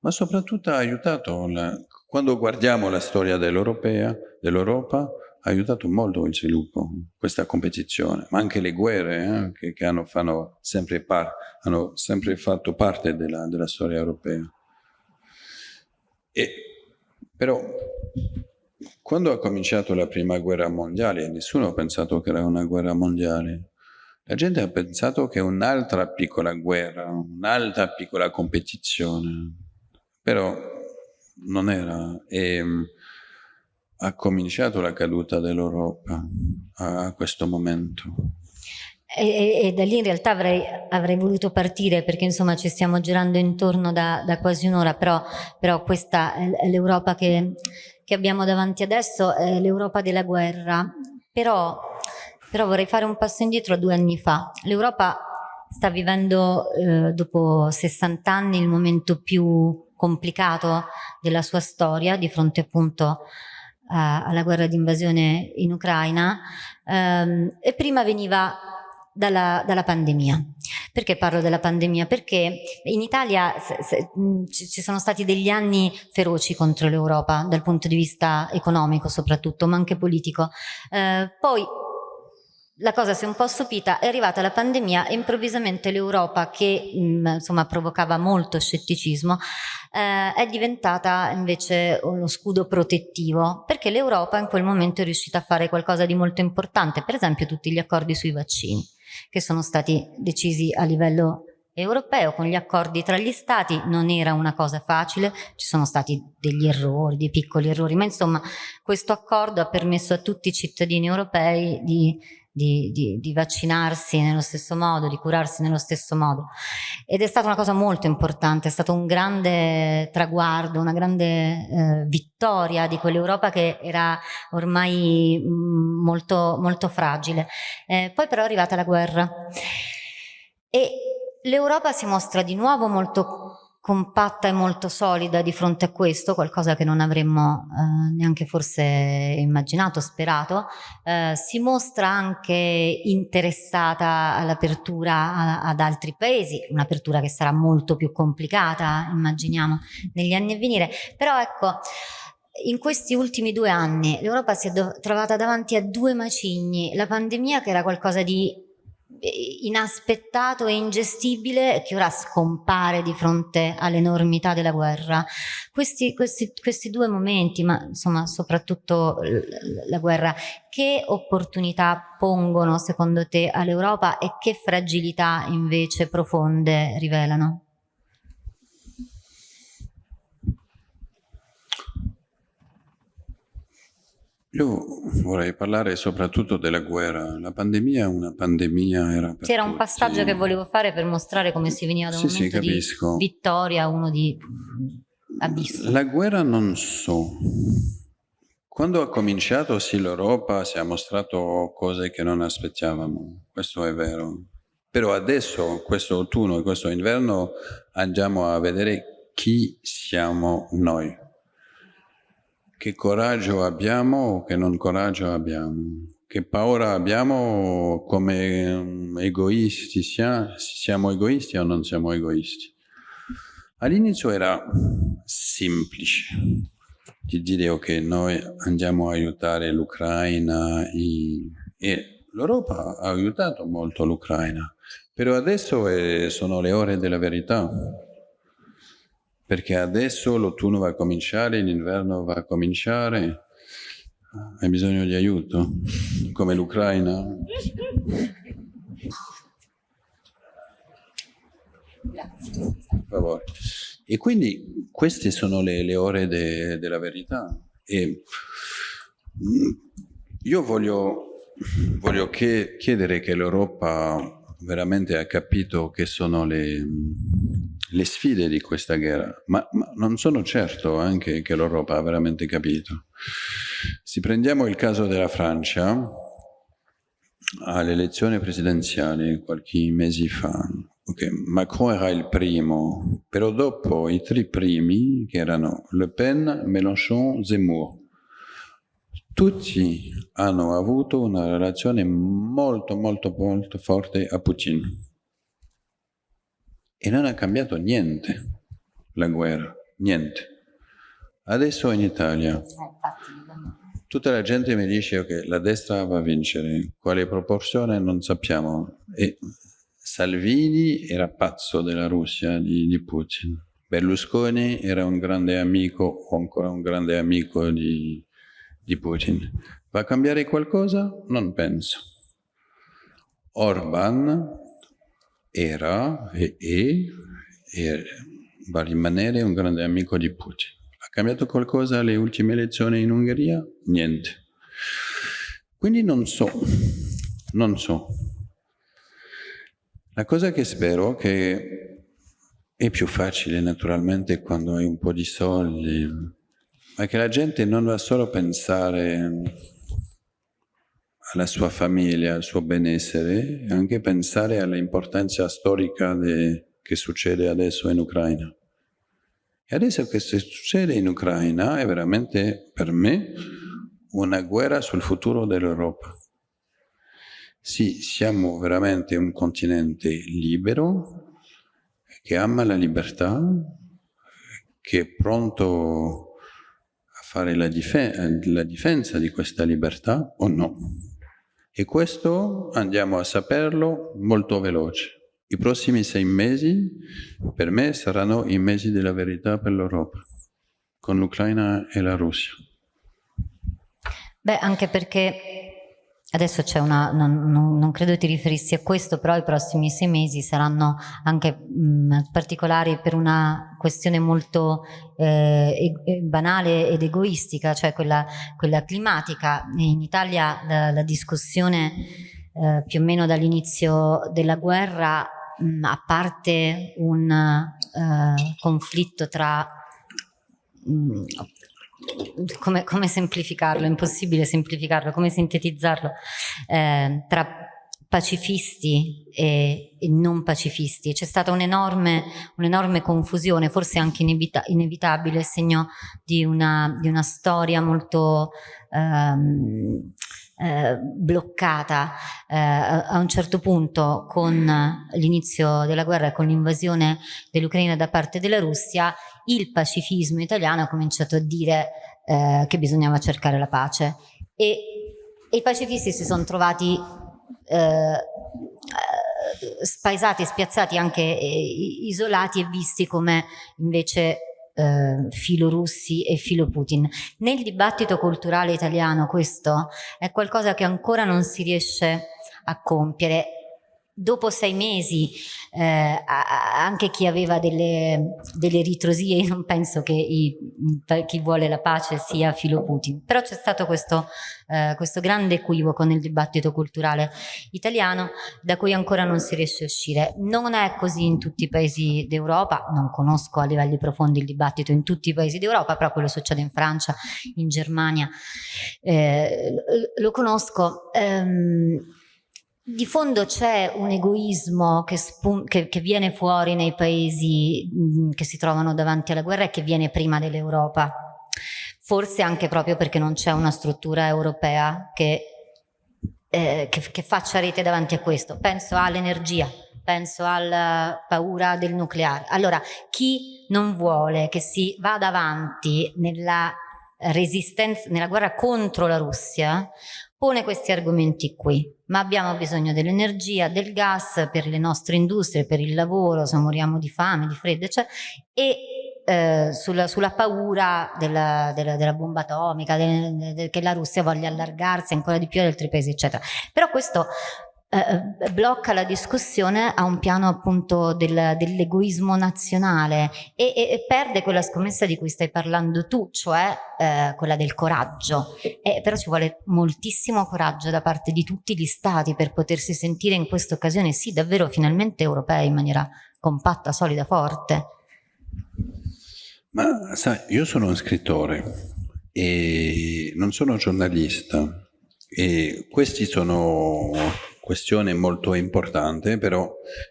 ma soprattutto ha aiutato, la, quando guardiamo la storia dell'Europa, ha aiutato molto il sviluppo, questa competizione, ma anche le guerre eh, che, che hanno, sempre par, hanno, sempre fatto parte della, della storia europea. E, però quando ha cominciato la prima guerra mondiale, nessuno ha pensato che era una guerra mondiale, la gente ha pensato che un'altra piccola guerra, un'altra piccola competizione, però non era. E, ha cominciato la caduta dell'Europa a questo momento. E, e, e, da lì in realtà avrei, avrei, voluto partire perché insomma ci stiamo girando intorno da, da quasi un'ora, però, però, questa è l'Europa che, che, abbiamo davanti adesso, è l'Europa della guerra. Però, però, vorrei fare un passo indietro a due anni fa. L'Europa sta vivendo eh, dopo 60 anni il momento più complicato della sua storia di fronte appunto alla guerra di invasione in Ucraina ehm, e prima veniva dalla, dalla, pandemia. Perché parlo della pandemia? Perché in Italia se, se, ci sono stati degli anni feroci contro l'Europa dal punto di vista economico soprattutto, ma anche politico. Eh, poi la cosa si è un po' stupita, è arrivata la pandemia e improvvisamente l'Europa che mh, insomma provocava molto scetticismo eh, è diventata invece uno scudo protettivo perché l'Europa in quel momento è riuscita a fare qualcosa di molto importante, per esempio tutti gli accordi sui vaccini che sono stati decisi a livello europeo con gli accordi tra gli stati. Non era una cosa facile, ci sono stati degli errori, dei piccoli errori, ma insomma questo accordo ha permesso a tutti i cittadini europei di di, di, di, vaccinarsi nello stesso modo, di curarsi nello stesso modo. Ed è stata una cosa molto importante, è stato un grande traguardo, una grande eh, vittoria di quell'Europa che era ormai mm, molto, molto fragile. Eh, poi però è arrivata la guerra e l'Europa si mostra di nuovo molto compatta e molto solida di fronte a questo, qualcosa che non avremmo eh, neanche forse immaginato, sperato, eh, si mostra anche interessata all'apertura ad altri paesi, un'apertura che sarà molto più complicata, immaginiamo, negli anni a venire, però ecco, in questi ultimi due anni l'Europa si è trovata davanti a due macigni, la pandemia che era qualcosa di inaspettato e ingestibile che ora scompare di fronte all'enormità della guerra. Questi, questi, questi, due momenti, ma insomma soprattutto la guerra, che opportunità pongono secondo te all'Europa e che fragilità invece profonde rivelano? Io vorrei parlare soprattutto della guerra. La pandemia è una pandemia era C'era un passaggio che volevo fare per mostrare come si veniva da un Sì, sì, momento di capisco. vittoria a uno di abisso. La guerra non so. Quando ha cominciato, sì, l'Europa si è mostrato cose che non aspettavamo, questo è vero. Però adesso, questo autunno e questo inverno, andiamo a vedere chi siamo noi. Che coraggio abbiamo o che non coraggio abbiamo. Che paura abbiamo come um, egoisti, sia- siamo egoisti o non siamo egoisti. All'inizio era semplice di dire ok, noi andiamo a aiutare l'Ucraina e l'Europa ha aiutato molto l'Ucraina, però adesso è- sono le ore della verità, perché adesso l'autunno va a cominciare, l'inverno va a cominciare, hai bisogno di aiuto, come l'Ucraina. E quindi queste sono le, le ore de- della verità. E mm, io voglio, voglio che- chiedere che l'Europa veramente ha capito che sono le, le sfide di questa guerra, ma, ma non sono certo anche che l'Europa ha veramente capito. Se prendiamo il caso della Francia, alle elezioni presidenziali qualche mese fa, ok, Macron era il primo, però dopo i tre primi, che erano Le Pen, Mélenchon, Zemmour, tutti hanno avuto una relazione molto, molto, molto forte a Putin. E non ha cambiato niente la guerra, niente. Adesso in Italia tutta la gente mi dice che la destra va a vincere, quale proporzione non sappiamo. E Salvini era pazzo della Russia, di, di Putin. Berlusconi era un grande amico o ancora un grande amico di, di Putin. Va a cambiare qualcosa? Non penso. Orban era e, e, e va a rimanere un grande amico di Putin. Ha cambiato qualcosa alle ultime elezioni in Ungheria? Niente. Quindi non so, non so. La cosa che spero è che è più facile naturalmente quando hai un po' di soldi, ma che la gente non va solo a pensare alla sua famiglia, al suo benessere, anche pensare all'importanza storica de, che succede adesso in Ucraina. E adesso che succede in Ucraina è veramente per me una guerra sul futuro dell'Europa. Sì, siamo veramente un continente libero, che ama la libertà, che è pronto fare la, difen la difesa di questa libertà o no. E questo andiamo a saperlo molto veloce. I prossimi sei mesi per me saranno i mesi della verità per l'Europa, con l'Ucraina e la Russia. Beh, anche perché adesso c'è una, non, non, non, credo ti riferissi a questo, però i prossimi sei mesi saranno anche mh, particolari per una questione molto eh, e, banale ed egoistica, cioè quella, quella climatica. In Italia la, la discussione eh, più o meno dall'inizio della guerra, mh, a parte un eh, conflitto tra mh, come, come, semplificarlo? È impossibile semplificarlo, come sintetizzarlo? Eh, tra pacifisti e, e, non pacifisti. C'è stata un'enorme, un'enorme confusione, forse anche inevita inevitabile, segno di una, di una storia molto ehm, eh, bloccata eh, a un certo punto con l'inizio della guerra e con l'invasione dell'Ucraina da parte della Russia, il pacifismo italiano ha cominciato a dire eh, che bisognava cercare la pace. E, e i pacifisti si sono trovati eh, spaesati, spiazzati, anche eh, isolati e visti come invece eh, filo russi e filo Putin. Nel dibattito culturale italiano questo è qualcosa che ancora non si riesce a compiere dopo sei mesi eh, anche chi aveva delle, delle ritrosie, non penso che i, chi vuole la pace sia filo Putin, però c'è stato questo, eh, questo grande equivoco nel dibattito culturale italiano da cui ancora non si riesce a uscire. Non è così in tutti i paesi d'Europa, non conosco a livelli profondi il dibattito in tutti i paesi d'Europa, però quello succede in Francia, in Germania, eh, lo conosco. Ehm, di fondo c'è un egoismo che, che, che, viene fuori nei paesi che si trovano davanti alla guerra e che viene prima dell'Europa. Forse anche proprio perché non c'è una struttura europea che, eh, che faccia rete davanti a questo. Penso all'energia, penso alla paura del nucleare. Allora, chi non vuole che si vada avanti nella resistenza, nella guerra contro la Russia, pone questi argomenti qui, ma abbiamo bisogno dell'energia, del gas per le nostre industrie, per il lavoro, se moriamo di fame, di freddo, eccetera, e eh, sulla, sulla, paura della, della, della bomba atomica, de, de, che la Russia voglia allargarsi ancora di più ad altri paesi, eccetera. Però questo eh, eh, blocca la discussione a un piano appunto del, dell'egoismo nazionale e, e, e, perde quella scommessa di cui stai parlando tu, cioè eh, quella del coraggio. E, però ci vuole moltissimo coraggio da parte di tutti gli stati per potersi sentire in questa occasione, sì, davvero finalmente europei in maniera compatta, solida, forte. Ma sai, io sono un scrittore e non sono giornalista e questi sono questione molto importante, però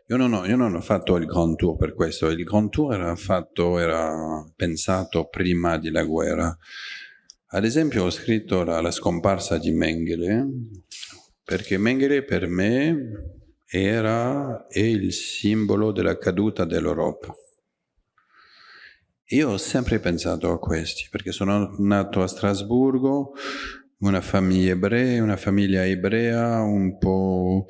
io non, ho, io non ho, fatto il Grand Tour per questo, il Grand Tour era, fatto, era pensato prima della guerra. Ad esempio ho scritto la, la scomparsa di Mengele, perché Mengele per me era è il simbolo della caduta dell'Europa. Io ho sempre pensato a questi, perché sono nato a Strasburgo, una famiglia ebrea, una famiglia ebrea, un po'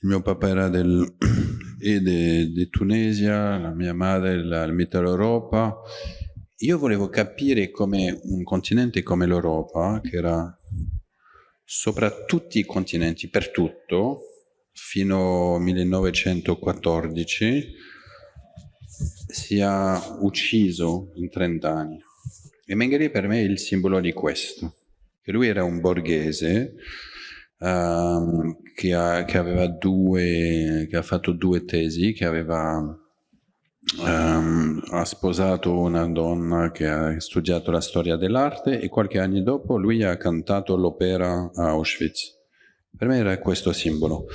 il mio papà era del, di Tunisia, la mia madre della Mittel Europa. Io volevo capire come un continente come l'Europa, che era sopra tutti i continenti, per tutto, fino al 1914, sia ucciso in 30 anni. E Mengele per me è il simbolo di questo che lui era un borghese um, che, ha, che, aveva due, che ha fatto due tesi, che aveva um, ha sposato una donna che ha studiato la storia dell'arte e qualche anno dopo lui ha cantato l'opera a Auschwitz. Per me era questo simbolo.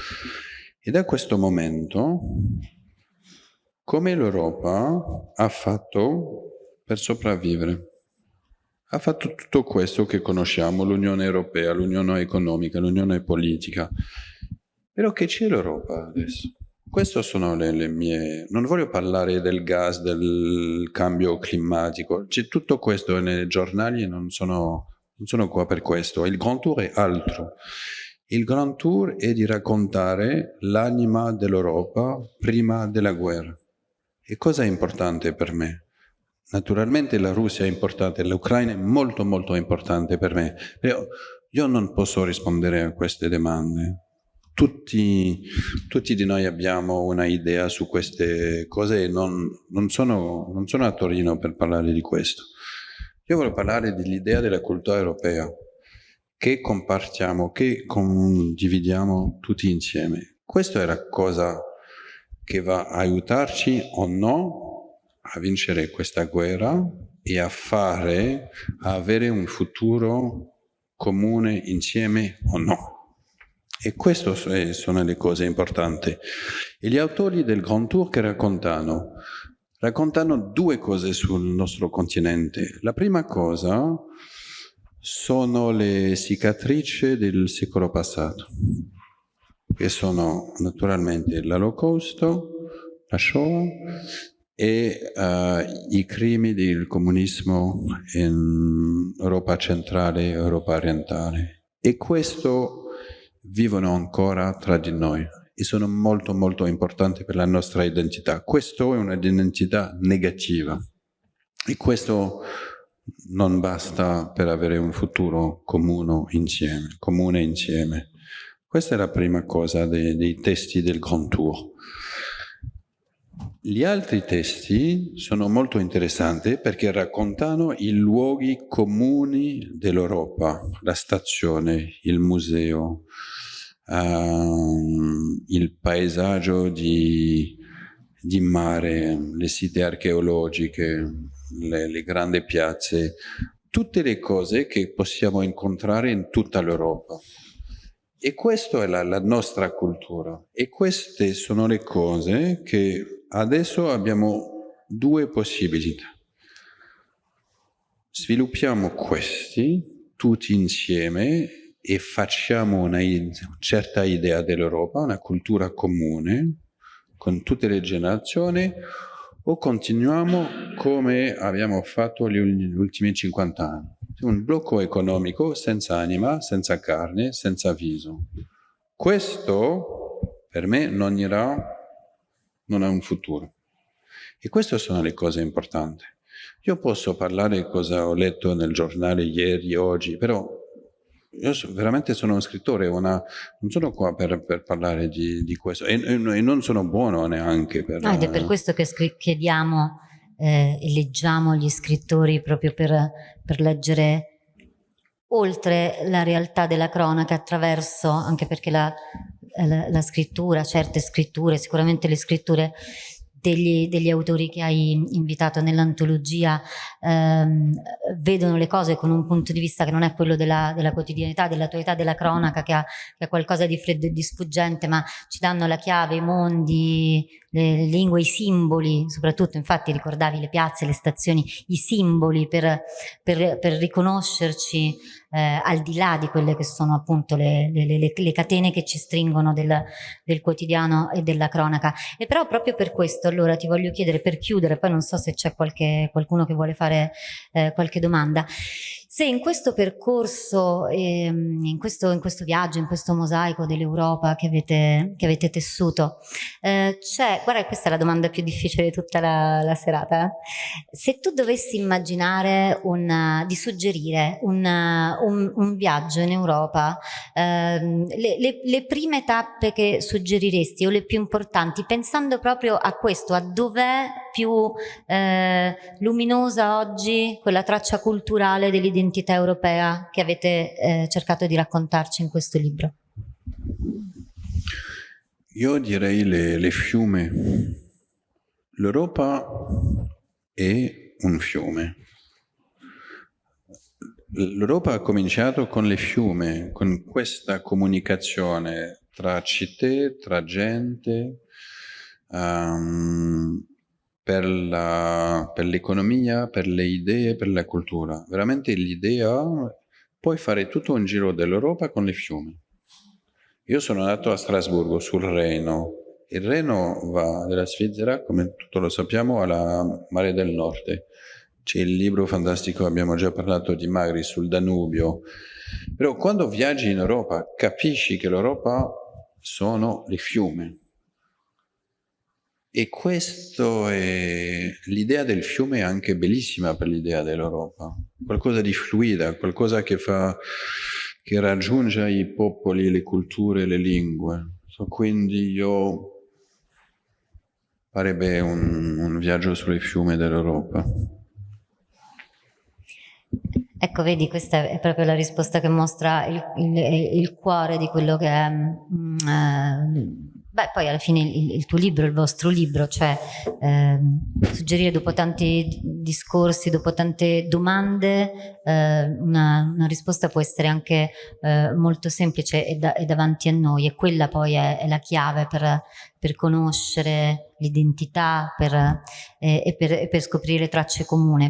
E da questo momento, come l'Europa ha fatto per sopravvivere? Ha fatto tutto questo che conosciamo, l'Unione Europea, l'Unione Economica, l'Unione Politica. Però che c'è l'Europa adesso? Queste sono le, le, mie... Non voglio parlare del gas, del cambio climatico, c'è tutto questo nei giornali, non sono, non sono qua per questo. Il Grand Tour è altro. Il Grand Tour è di raccontare l'anima dell'Europa prima della guerra. E cosa è importante per me? Naturalmente la Russia è importante, l'Ucraina è molto molto importante per me, però io non posso rispondere a queste domande. Tutti, tutti di noi abbiamo una idea su queste cose e non, non, sono, non sono a Torino per parlare di questo. Io voglio parlare dell'idea della cultura europea, che compartiamo, che condividiamo tutti insieme. Questa è la cosa che va a aiutarci o no a vincere questa guerra e a fare, a avere un futuro comune insieme o no. E queste sono le cose importanti. E gli autori del Grand Tour che raccontano, raccontano due cose sul nostro continente. La prima cosa sono le cicatrici del secolo passato, che sono naturalmente l'Olocausto, la Shoah e uh, i crimini del comunismo in Europa centrale e Europa orientale. E questo vivono ancora tra di noi e sono molto molto importanti per la nostra identità. Questo è un'identità negativa e questo non basta per avere un futuro comune insieme. Comune insieme. Questa è la prima cosa dei, dei testi del Grand Tour. Gli altri testi sono molto interessanti perché raccontano i luoghi comuni dell'Europa, la stazione, il museo, uh, il paesaggio di, di, mare, le site archeologiche, le, le grandi piazze, tutte le cose che possiamo incontrare in tutta l'Europa. E questa è la, la, nostra cultura. E queste sono le cose che adesso abbiamo due possibilità. Sviluppiamo questi tutti insieme e facciamo una certa idea dell'Europa, una cultura comune con tutte le generazioni o continuiamo come abbiamo fatto gli ultimi 50 anni un blocco economico senza anima, senza carne, senza viso. Questo per me non irà, non ha un futuro. E queste sono le cose importanti. Io posso parlare di cosa ho letto nel giornale ieri, oggi, però io so, veramente sono un scrittore, una, non sono qua per, per parlare di, di questo e, e, non sono buono neanche per... Ah, ed è per questo che chiediamo eh, e leggiamo gli scrittori proprio per, per leggere oltre la realtà della cronaca attraverso, anche perché la, la, la scrittura, certe scritture, sicuramente le scritture degli, degli, autori che hai invitato nell'antologia ehm, vedono le cose con un punto di vista che non è quello della, della quotidianità, dell'attualità, della cronaca, che ha, che ha, qualcosa di freddo e di sfuggente, ma ci danno la chiave, i mondi, le, le lingue, i simboli, soprattutto infatti ricordavi le piazze, le stazioni, i simboli per, per, per riconoscerci eh, al di là di quelle che sono appunto le, le, le, le catene che ci stringono del, del, quotidiano e della cronaca. E però proprio per questo allora ti voglio chiedere, per chiudere, poi non so se c'è qualcuno che vuole fare eh, qualche domanda, se in questo percorso, ehm, in, questo, in, questo, viaggio, in questo mosaico dell'Europa che che avete tessuto, eh, c'è, guarda questa è la domanda più difficile di tutta la, la serata, eh? se tu dovessi immaginare una, di suggerire una, un, un, viaggio in Europa, ehm, le, le, le, prime tappe che suggeriresti o le più importanti, pensando proprio a questo, a dov'è più eh, luminosa oggi quella traccia culturale dell'identità identità europea che avete eh, cercato di raccontarci in questo libro? Io direi le, le fiume. L'Europa è un fiume. L'Europa ha cominciato con le fiume, con questa comunicazione tra città, tra gente, um, per l'economia, per, per, le idee, per la cultura. Veramente l'idea, puoi fare tutto un giro dell'Europa con le fiumi. Io sono andato a Strasburgo, sul Reno. Il Reno va dalla Svizzera, come tutto lo sappiamo, alla Mare del Nord. C'è il libro fantastico, abbiamo già parlato di Magri, sul Danubio. Però quando viaggi in Europa capisci che l'Europa sono le fiume e questo è... l'idea del fiume è anche bellissima per l'idea dell'Europa. Qualcosa di fluida, qualcosa che fa che raggiunge i popoli, le culture, le lingue. So, quindi io farebbe un, un viaggio sulle fiume dell'Europa. Ecco, vedi, questa è proprio la risposta che mostra il, il, il cuore di quello che è mm, eh, Beh, poi alla fine il, il, tuo libro, il vostro libro, cioè eh, suggerire dopo tanti discorsi, dopo tante domande, eh, una, una, risposta può essere anche eh, molto semplice e, da, e, davanti a noi e quella poi è, è la chiave per, per conoscere l'identità eh, e per, per scoprire tracce comuni.